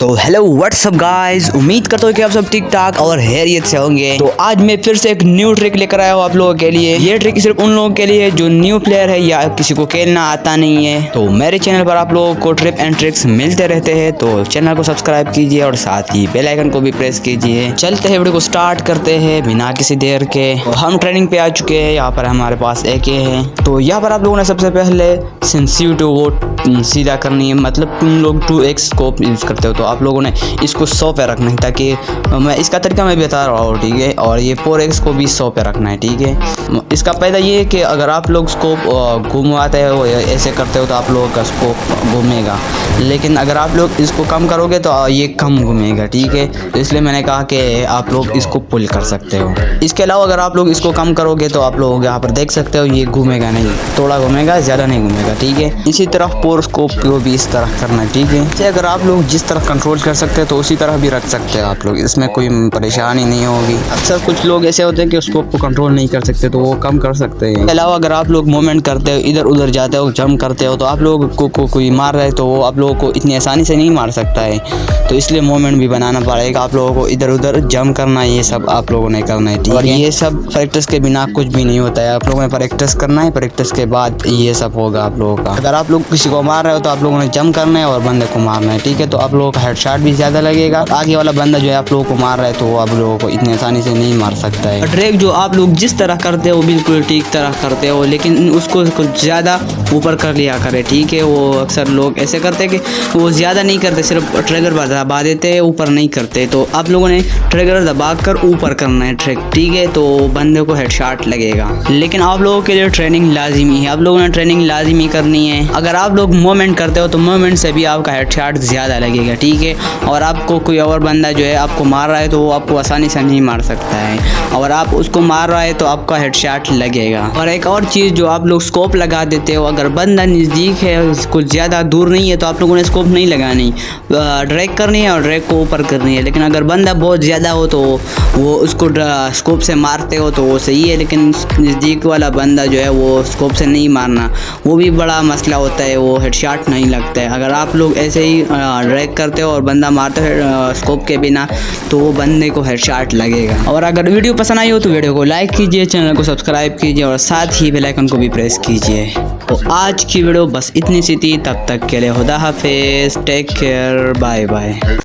تو hello what's up guys امید کرتا ہوں کہ آپ سب ٹھیک ٹھاک اور حیریت سے ہوں گے۔ تو آج میں پھر سے ایک نیو ٹرک لے کر آیا ہوں آپ لوگوں کے لیے۔ یہ ٹرک صرف ان لوگوں کے لیے جو نیو پلیئر ہے یا کسی کو کھیلنا آتا نہیں ہے۔ تو میرے چینل پر آپ لوگوں کو ٹرپ اینڈ ٹرکس ملتے رہتے ہیں۔ تو چینل کو سبسکرائب کیجیے اور ساتھ ہی بیل آئکن کو بھی پریس کیجیے چلتے ہیں ویڈیو کو سٹارٹ کرتے ہیں بنا کسی دیر کے۔ ہم ٹریننگ پہ آ چکے ہیں۔ یہاں پر ہمارے پاس ایک یہ ہے تو یہاں پر آپ لوگوں نے سب سے پہلے سنسیو وہ سیدھا کرنی ہے۔ مطلب تم لوگ ٹو ایکس اسکوپ یوز کرتے ہو۔ تو آپ لوگوں نے اس کو سو پہ رکھنا ہے تاکہ میں اس کا طریقہ میں بتا رہا ہوں، ٹھیک ہے؟ اور یہ فور ایکس کو بھی سو پہ رکھنا ہے، ٹھیک ہے؟ اس کا پیدا یہ ہے کہ اگر آپ لوگ اسکوپ گھومواتے ہو ایسے کرتے ہو تو آپ لوگوں کا اسکوپ گھومے گا۔ لیکن اگر آپ لوگ اس کو کم کرو گے تو یہ کم گھومے گا، ٹھیک ہے؟ تو اس لیے میں نے کہا کہ آپ لوگ اس کو پل کر سکتے ہو۔ اس کے علاوہ اگر آپ لوگ اس کو کم کرو گے تو آپ لوگ یہاں پر دیکھ سکتے ہو، یہ گھومے گا نہیں، تھوڑا گھومے گا، زیادہ نہیں گھومے گا، ٹھیک ہے؟ اسی طرح پور اسکوپ کو بھی اس طرح کرنا ہے، ٹھیک ہے؟ اگر آپ لوگ جس طرح کنٹرول کر سکتے تو اسی طرح بھی رکھ سکتے ہیں آپ لوگ۔ اس میں کوئی پریشانی نہیں ہوگی۔ اکثر کچھ لوگ ایسے ہوتے ہیں کہ اس کو کنٹرول نہیں کر سکتے تو وہ کم کر سکتے ہیں۔ علاوہ اگر آپ لوگ موومنٹ کرتے ہو ادھر ادھر جاتے ہو جمپ کرتے ہو تو آپ لوگ کو کوئی مار رہے تو وہ آپ لوگوں کو اتنی آسانی سے نہیں مار سکتا ہے۔ تو اس لیے موومنٹ بھی بنانا پڑے گا۔ آپ لوگوں کو ادھر ادھر جمپ کرنا یہ سب آپ لوگوں نے کرنا ہے ہے؟ یہ سب پریکٹس کے بنا کچھ بھی نہیں ہوتا ہے۔ آپ لوگوں نے پریکٹس کرنا ہے پریکٹس کے بعد یہ سب ہوگا آپ لوگوں کا۔ اگر آپ لوگ کسی کو مار رہے ہو تو آپ لوگوں نے جمپ کرنا ہے اور بندے کو مارنا ہے ٹھیک ہے؟ تو آپ لوگوں کا ہیڈ شاٹ بھی زیادہ لگے گا۔ آگے والا بندہ جو ہے آپ لوگوں کو مار رہا ہے تو وہ آپ لوگوں کو اتنی آسانی سے نہیں مار سکتا ہے۔ ٹریک جو آپ لوگ جس طرح کرتے ہو بالکل ٹھیک طرح کرتے ہو، لیکن اس کو کچھ زیادہ اوپر کر لیا کرے، ٹھیک ہے، وہ اکثر لوگ ایسے کرتے کہ وہ زیادہ نہیں کرتے، صرف ٹریگر دبا دیتے، اوپر نہیں کرتے۔ تو آپ لوگوں نے ٹریگر دبا کر اوپر کرنا ہے ٹریک، ٹھیک ہے، تو بندے کو ہیڈ شاٹ لگے گا۔ لیکن آپ لوگوں کے لیے ٹریننگ لازمی ہے، آپ لوگوں نے ٹریننگ لازمی کرنی ہے۔ اگر آپ لوگ موومنٹ کرتے ہو تو موومنٹ سے بھی آپ کا ہیڈ شاٹ زیادہ لگے گا، ٹھیک ہے۔ اور آپ کو کوئی اور بندہ جو ہے آپ کو مار رہا ہے تو وہ آپ کو آسانی سے نہیں مار سکتا ہے۔ اور آپ اس کو مار رہا ہے تو آپ کا ہیڈ شاٹ لگے گا۔ اور ایک اور چیز جو آپ لوگ اسکوپ لگا دیتے ہو، اگر اگر بندہ نزدیک ہے، کچھ زیادہ دور نہیں ہے تو آپ لوگوں نے اسکوپ نہیں لگانی۔ ڈریک کرنی ہے اور ڈریک کو اوپر کرنی ہے، لیکن اگر بندہ بہت زیادہ ہو تو وہ اس کو اسکوپ سے مارتے ہو تو وہ صحیح ہے، لیکن نزدیک والا بندہ جو ہے وہ اسکوپ سے نہیں مارنا۔ وہ بھی بڑا مسئلہ ہوتا ہے، وہ ہیڈ شاٹ نہیں لگتا ہے۔ اگر آپ لوگ ایسے ہی ڈریک کرتے ہو اور بندہ مارتے ہے اسکوپ کے بنا، تو وہ بندے کو ہیڈ شاٹ لگے گا۔ اور اگر ویڈیو پسند آئی ہو تو ویڈیو کو لائک کیجیے چینل کو سبسکرائب کیجیے اور ساتھ ہی بیل آئکن کو بھی پریس کیجیے تو آج کی ویڈیو بس اتنی سی تھی، تب تک کے لیے خدا حافظ ٹیک کیئر بائے بائے